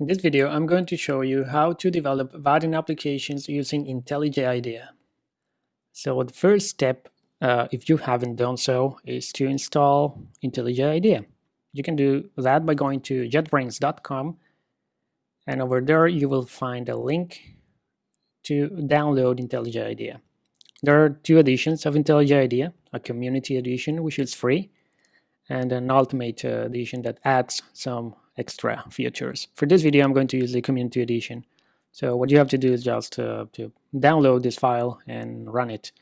In this video, I'm going to show you how to develop Vaadin applications using IntelliJ IDEA. So the first step, uh, if you haven't done so, is to install IntelliJ IDEA. You can do that by going to jetbrains.com and over there you will find a link to download IntelliJ IDEA. There are two editions of IntelliJ IDEA, a community edition which is free and an ultimate uh, edition that adds some extra features. For this video, I'm going to use the community edition. So what you have to do is just uh, to download this file and run it.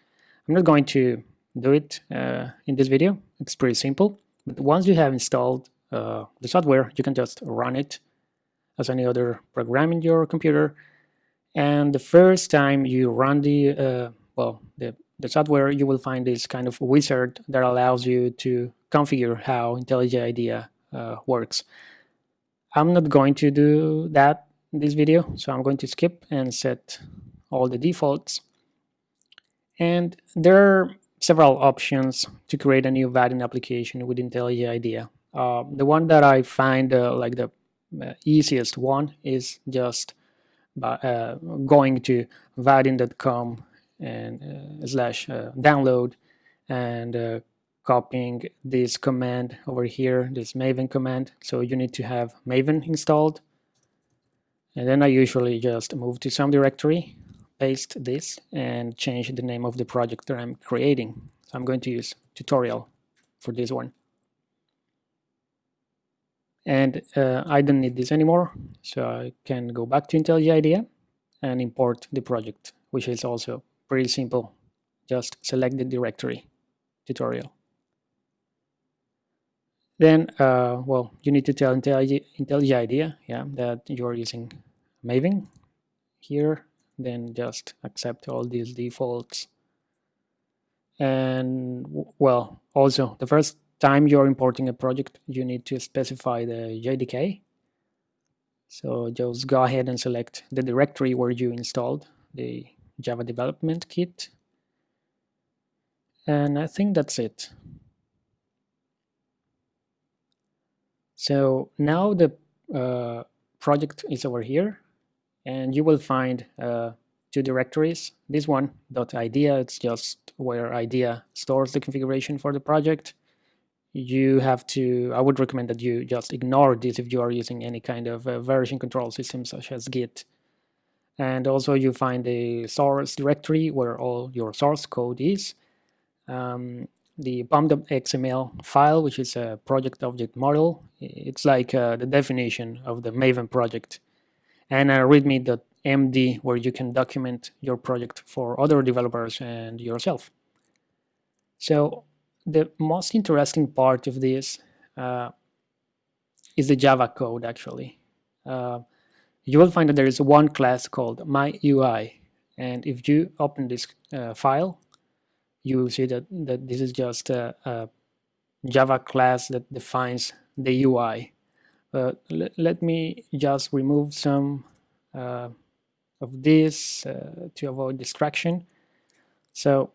I'm not going to do it uh, in this video. It's pretty simple. But once you have installed uh, the software, you can just run it as any other program in your computer. And the first time you run the uh, well the, the software, you will find this kind of wizard that allows you to configure how IntelliJ IDEA uh, works. I'm not going to do that in this video, so I'm going to skip and set all the defaults. And there are several options to create a new Vaadin application with IntelliJ IDEA. Uh, the one that I find uh, like the uh, easiest one is just by, uh, going to vaadin.com and uh, slash uh, download and copying this command over here, this maven command. So you need to have maven installed. And then I usually just move to some directory, paste this, and change the name of the project that I'm creating. So I'm going to use tutorial for this one. And uh, I don't need this anymore, so I can go back to IntelliJ IDEA and import the project, which is also pretty simple. Just select the directory, tutorial. Then, uh, well, you need to tell IntelliJ, IntelliJ IDEA, yeah, that you're using Maven here. Then just accept all these defaults. And well, also the first time you're importing a project, you need to specify the JDK. So just go ahead and select the directory where you installed the Java Development Kit. And I think that's it. So now the uh, project is over here and you will find uh, two directories. This one, .idea, it's just where IDEA stores the configuration for the project. You have to, I would recommend that you just ignore this if you are using any kind of uh, version control system such as Git. And also you find the source directory where all your source code is. Um, the pom.xml file, which is a project object model. It's like uh, the definition of the Maven project. And a readme.md where you can document your project for other developers and yourself. So the most interesting part of this uh, is the Java code actually. Uh, you will find that there is one class called myUI and if you open this uh, file you see that, that this is just a, a Java class that defines the UI. But let, me just remove some uh, of this uh, to avoid distraction. So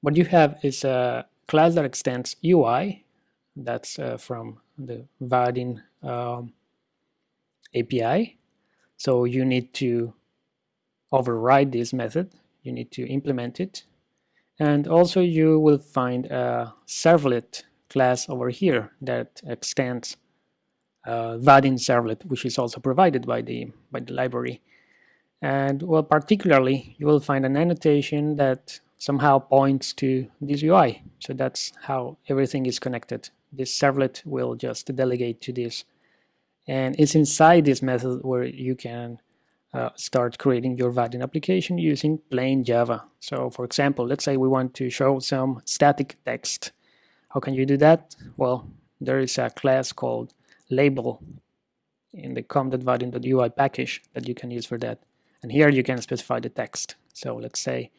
what you have is a class that extends UI, that's uh, from the Vaadin um, API. So you need to override this method, you need to implement it and also you will find a servlet class over here that extends uh, Vaadin servlet, which is also provided by the, by the library. And well, particularly, you will find an annotation that somehow points to this UI. So that's how everything is connected. This servlet will just delegate to this. And it's inside this method where you can uh, start creating your Vaadin application using plain Java. So for example, let's say we want to show some static text. How can you do that? Well, there is a class called label in the com.vaadin.ui package that you can use for that. And here you can specify the text. So let's say,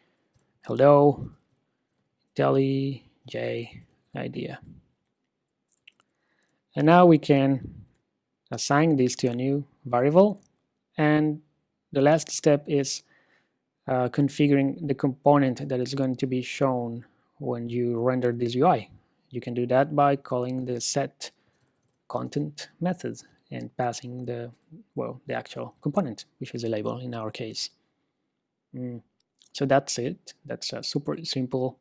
hello, Deli J IDEA. And now we can assign this to a new variable and the last step is uh, configuring the component that is going to be shown when you render this UI. You can do that by calling the set content method and passing the well the actual component, which is a label in our case. Mm. So that's it. That's a super simple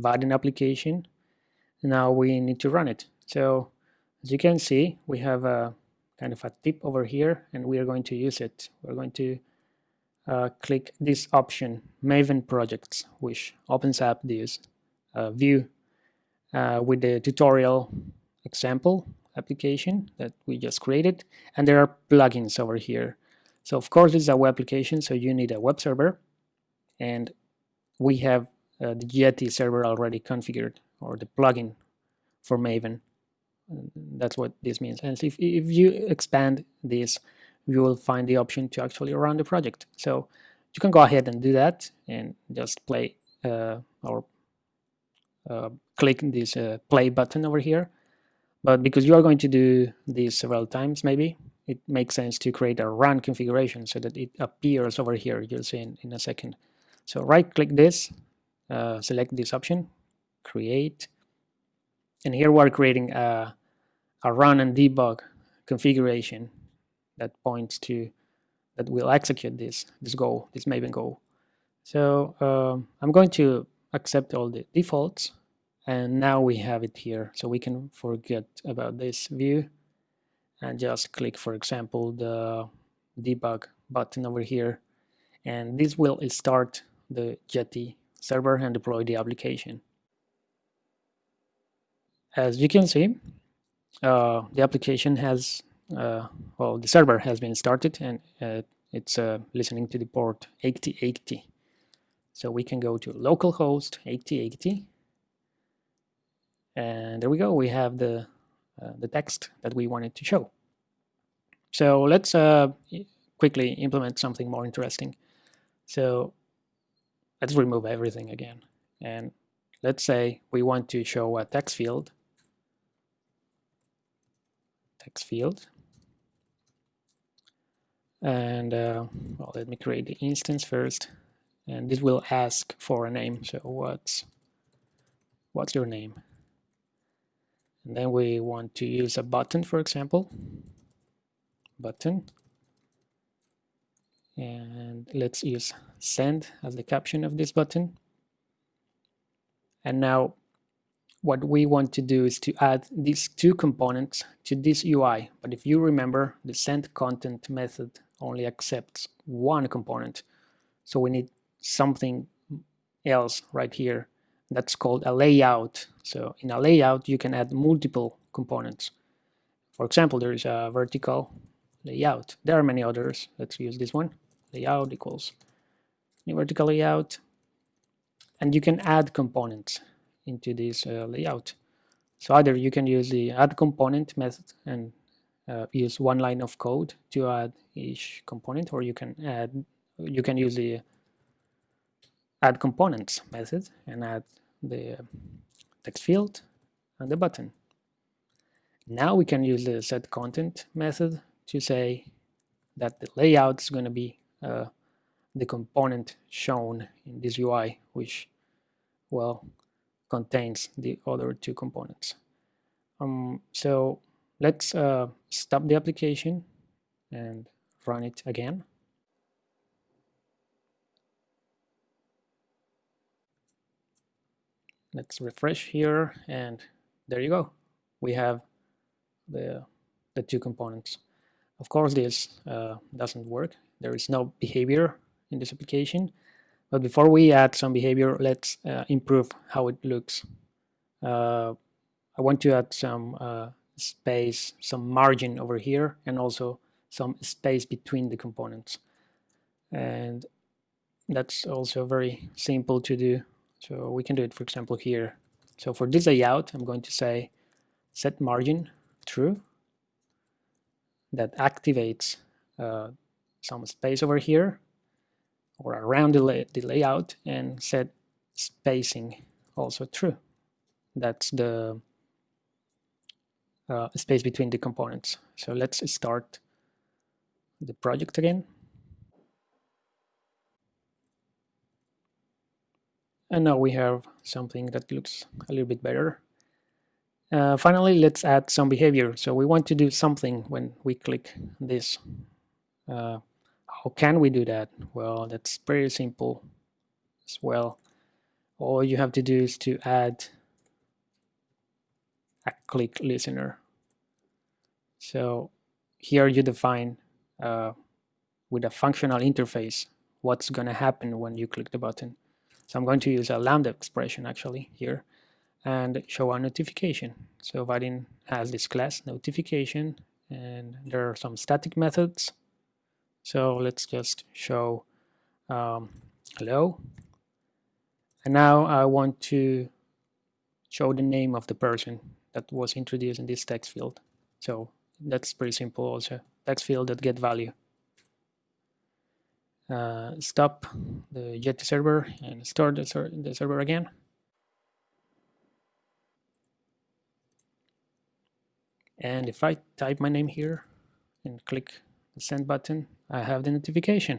Vaadin application. Now we need to run it. So as you can see, we have a kind of a tip over here, and we are going to use it. We're going to uh, click this option, Maven Projects, which opens up this uh, view uh, with the tutorial example application that we just created. And there are plugins over here. So of course, this is a web application, so you need a web server. And we have uh, the Jetty server already configured, or the plugin for Maven. That's what this means. And if, if you expand this, you will find the option to actually run the project. So you can go ahead and do that and just play uh, or uh, click this uh, play button over here. But because you are going to do this several times, maybe, it makes sense to create a run configuration so that it appears over here. You'll see in, in a second. So right click this, uh, select this option, create, and here we're creating a, a run and debug configuration that points to that will execute this this goal, this Maven goal. So um, I'm going to accept all the defaults and now we have it here so we can forget about this view and just click for example the debug button over here and this will start the Jetty server and deploy the application. As you can see, uh, the application has, uh, well, the server has been started and uh, it's uh, listening to the port 8080. So we can go to localhost 8080 and there we go, we have the, uh, the text that we wanted to show. So let's quickly implement something more interesting. So let's remove everything again. And let's say we want to show a text field text field. And uh, well, let me create the instance first. And this will ask for a name. So what's what's your name? And then we want to use a button, for example. Button. And let's use send as the caption of this button. And now what we want to do is to add these two components to this UI. But if you remember, the send content method only accepts one component. So we need something else right here that's called a layout. So in a layout, you can add multiple components. For example, there is a vertical layout. There are many others. Let's use this one. Layout equals new vertical layout. And you can add components into this uh, layout. So either you can use the add component method and uh, use one line of code to add each component, or you can add you can use the add components method and add the text field and the button. Now we can use the set content method to say that the layout is going to be uh, the component shown in this UI, which, well, contains the other two components. Um, so let's uh, stop the application and run it again. Let's refresh here and there you go. We have the, the two components. Of course, this uh, doesn't work. There is no behavior in this application. But before we add some behavior, let's uh, improve how it looks. Uh, I want to add some uh, space, some margin over here, and also some space between the components. And that's also very simple to do. So we can do it, for example, here. So for this layout, I'm going to say set margin true. That activates uh, some space over here or around the, lay the layout and set spacing also true. That's the uh, space between the components. So let's start the project again. And now we have something that looks a little bit better. Uh, finally, let's add some behavior. So we want to do something when we click this. Uh, how can we do that? Well, that's pretty simple as well. All you have to do is to add a click listener. So here you define uh, with a functional interface what's going to happen when you click the button. So I'm going to use a lambda expression actually here and show a notification. So Vaadin has this class notification and there are some static methods. So let's just show um, hello. And now I want to show the name of the person that was introduced in this text field. So that's pretty simple also. Text field that get value. Uh, stop the Jetty server and start the, ser the server again. And if I type my name here and click the send button, I have the notification.